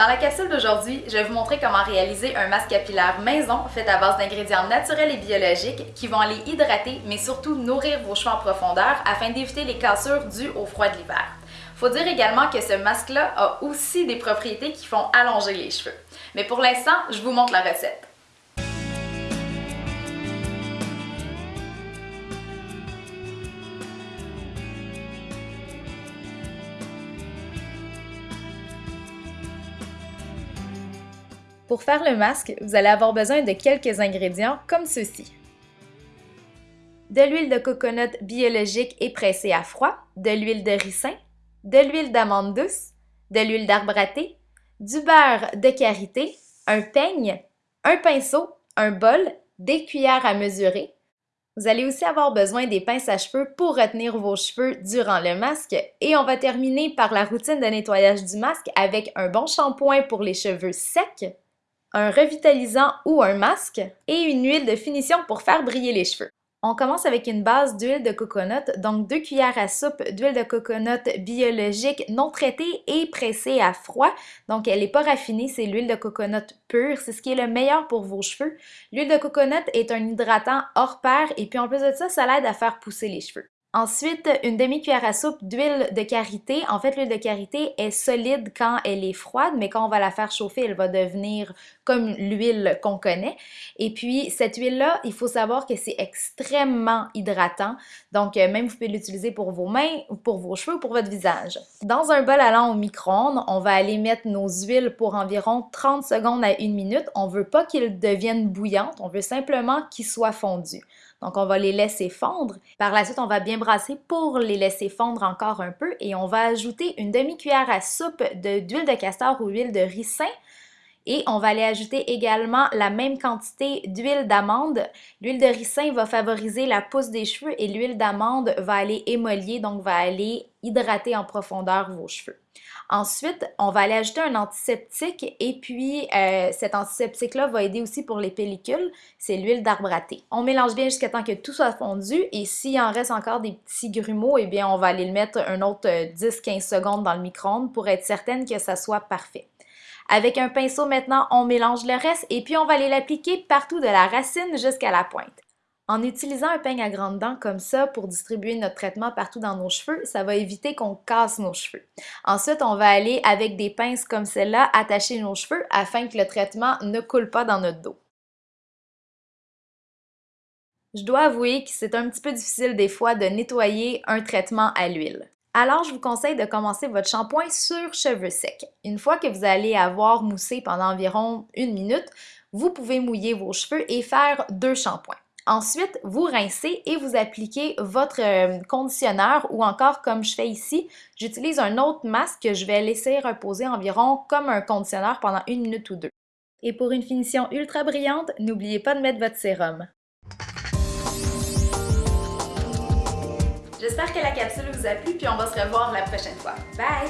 Dans la capsule d'aujourd'hui, je vais vous montrer comment réaliser un masque capillaire maison fait à base d'ingrédients naturels et biologiques qui vont aller hydrater mais surtout nourrir vos cheveux en profondeur afin d'éviter les cassures dues au froid de l'hiver. Faut dire également que ce masque-là a aussi des propriétés qui font allonger les cheveux. Mais pour l'instant, je vous montre la recette. Pour faire le masque, vous allez avoir besoin de quelques ingrédients comme ceci. De l'huile de coconut biologique et pressée à froid, de l'huile de ricin, de l'huile d'amande douce, de l'huile d'arbre à thé, du beurre de karité, un peigne, un pinceau, un bol, des cuillères à mesurer. Vous allez aussi avoir besoin des pinces à cheveux pour retenir vos cheveux durant le masque et on va terminer par la routine de nettoyage du masque avec un bon shampoing pour les cheveux secs, un revitalisant ou un masque et une huile de finition pour faire briller les cheveux. On commence avec une base d'huile de coconut, donc deux cuillères à soupe d'huile de coconut biologique non traitée et pressée à froid. Donc elle n'est pas raffinée, c'est l'huile de coconut pure, c'est ce qui est le meilleur pour vos cheveux. L'huile de coconut est un hydratant hors pair et puis en plus de ça, ça l'aide à faire pousser les cheveux. Ensuite, une demi-cuillère à soupe d'huile de karité. En fait, l'huile de karité est solide quand elle est froide, mais quand on va la faire chauffer, elle va devenir comme l'huile qu'on connaît. Et puis, cette huile-là, il faut savoir que c'est extrêmement hydratant. Donc, euh, même vous pouvez l'utiliser pour vos mains, pour vos cheveux ou pour votre visage. Dans un bol allant au micro-ondes, on va aller mettre nos huiles pour environ 30 secondes à une minute. On ne veut pas qu'ils deviennent bouillantes, on veut simplement qu'ils soient fondus. Donc, on va les laisser fondre. Par la suite, on va bien brasser pour les laisser fondre encore un peu et on va ajouter une demi-cuillère à soupe d'huile de, castor ou huile de ricin et on va aller ajouter également la même quantité d'huile d'amande. L'huile de ricin va favoriser la pousse des cheveux et l'huile d'amande va aller émolier, donc va aller hydrater en profondeur vos cheveux. Ensuite, on va aller ajouter un antiseptique et puis euh, cet antiseptique-là va aider aussi pour les pellicules, c'est l'huile d'arbre à thé. On mélange bien jusqu'à temps que tout soit fondu et s'il en reste encore des petits grumeaux, eh bien on va aller le mettre un autre 10-15 euh, secondes dans le micro-ondes pour être certaine que ça soit parfait. Avec un pinceau maintenant, on mélange le reste et puis on va aller l'appliquer partout de la racine jusqu'à la pointe. En utilisant un peigne à grandes dents comme ça pour distribuer notre traitement partout dans nos cheveux, ça va éviter qu'on casse nos cheveux. Ensuite, on va aller avec des pinces comme celle-là attacher nos cheveux afin que le traitement ne coule pas dans notre dos. Je dois avouer que c'est un petit peu difficile des fois de nettoyer un traitement à l'huile. Alors, je vous conseille de commencer votre shampoing sur cheveux secs. Une fois que vous allez avoir moussé pendant environ une minute, vous pouvez mouiller vos cheveux et faire deux shampoings. Ensuite, vous rincez et vous appliquez votre euh, conditionneur ou encore comme je fais ici, j'utilise un autre masque que je vais laisser reposer environ comme un conditionneur pendant une minute ou deux. Et pour une finition ultra brillante, n'oubliez pas de mettre votre sérum. J'espère que la capsule vous a plu, puis on va se revoir la prochaine fois. Bye!